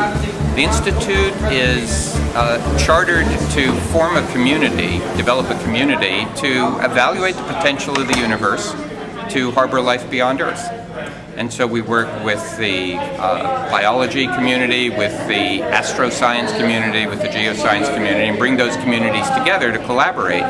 Institute? The Institute is uh, chartered to form a community, develop a community to evaluate the potential of the universe to harbor life beyond Earth. And so we work with the uh, biology community, with the astroscience community, with the geoscience community, and bring those communities together to collaborate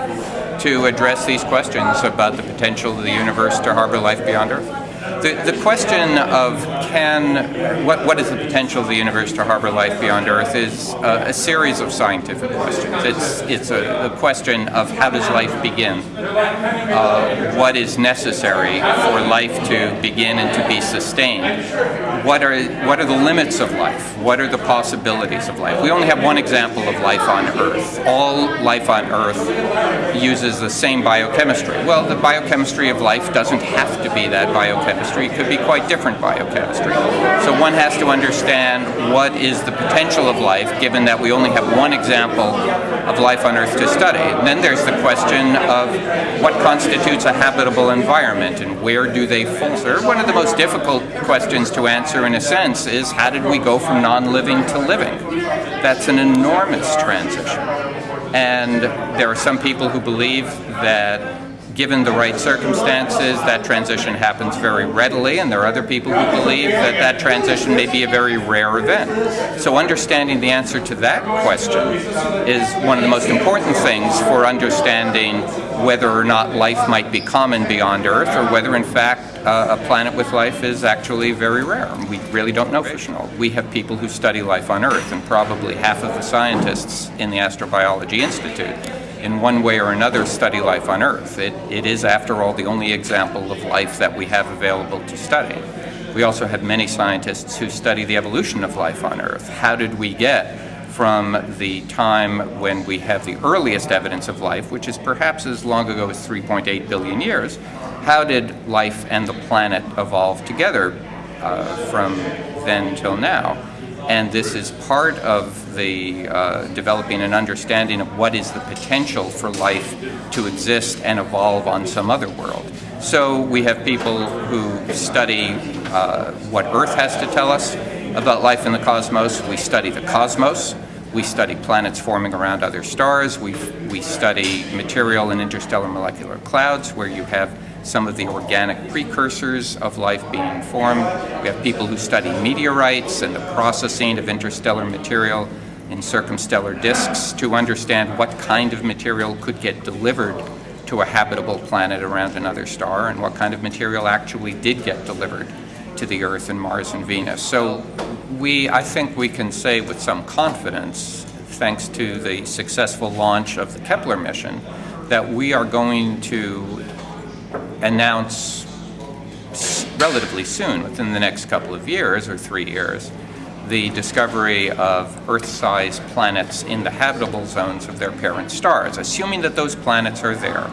to address these questions about the potential of the universe to harbor life beyond Earth. The, the question of can, what, what is the potential of the universe to harbor life beyond Earth is a, a series of scientific questions. It's, it's a, a, question of how does life begin? Uh, what is necessary for life to begin and to be sustained? What are, what are the limits of life? What are the possibilities of life? We only have one example of life on Earth. All life on Earth uses the same biochemistry. Well, the biochemistry of life doesn't have to be that biochemistry biochemistry could be quite different biochemistry. So one has to understand what is the potential of life given that we only have one example of life on Earth to study. And then there's the question of what constitutes a habitable environment and where do they falter. One of the most difficult questions to answer in a sense is how did we go from non-living to living? That's an enormous transition. And there are some people who believe that given the right circumstances, that transition happens very readily, and there are other people who believe that that transition may be a very rare event. So understanding the answer to that question is one of the most important things for understanding whether or not life might be common beyond Earth, or whether in fact uh, a planet with life is actually very rare. We really don't know for sure. We have people who study life on Earth, and probably half of the scientists in the Astrobiology Institute in one way or another study life on Earth. It, it is, after all, the only example of life that we have available to study. We also have many scientists who study the evolution of life on Earth. How did we get from the time when we have the earliest evidence of life, which is perhaps as long ago as 3.8 billion years, how did life and the planet evolve together uh, from then till now? And this is part of the uh, developing an understanding of what is the potential for life to exist and evolve on some other world. So we have people who study uh, what Earth has to tell us about life in the cosmos. We study the cosmos. We study planets forming around other stars. We, we study material in interstellar molecular clouds where you have some of the organic precursors of life being formed. We have people who study meteorites and the processing of interstellar material in circumstellar disks to understand what kind of material could get delivered to a habitable planet around another star and what kind of material actually did get delivered to the Earth and Mars and Venus. So we, I think we can say with some confidence, thanks to the successful launch of the Kepler mission, that we are going to announce relatively soon, within the next couple of years or three years, the discovery of Earth-sized planets in the habitable zones of their parent stars. Assuming that those planets are there,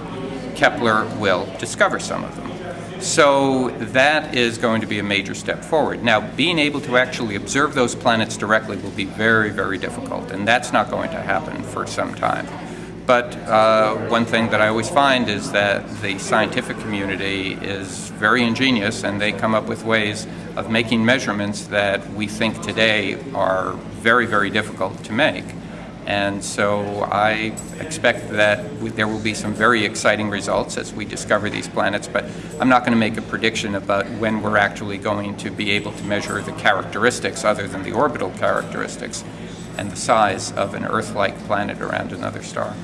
Kepler will discover some of them. So that is going to be a major step forward. Now, being able to actually observe those planets directly will be very, very difficult, and that's not going to happen for some time. But uh, one thing that I always find is that the scientific community is very ingenious and they come up with ways of making measurements that we think today are very, very difficult to make. And so I expect that there will be some very exciting results as we discover these planets, but I'm not going to make a prediction about when we're actually going to be able to measure the characteristics other than the orbital characteristics and the size of an Earth-like planet around another star.